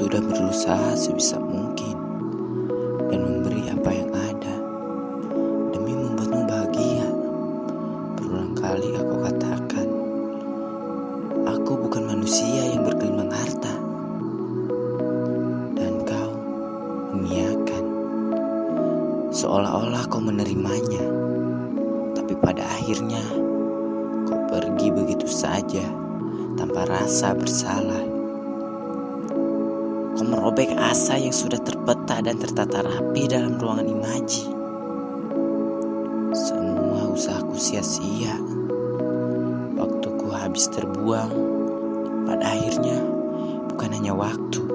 sudah berusaha sebisa mungkin dan memberi apa yang ada demi membuatmu bahagia. Berulang kali aku katakan, aku bukan manusia yang bergelimang harta. Dan kau mengiyakan, seolah-olah kau menerimanya. Tapi pada akhirnya, kau pergi begitu saja tanpa rasa bersalah. Merobek asa yang sudah terpeta dan tertata rapi dalam ruangan imaji. Semua usahaku sia-sia. Waktuku habis terbuang. Pada akhirnya, bukan hanya waktu,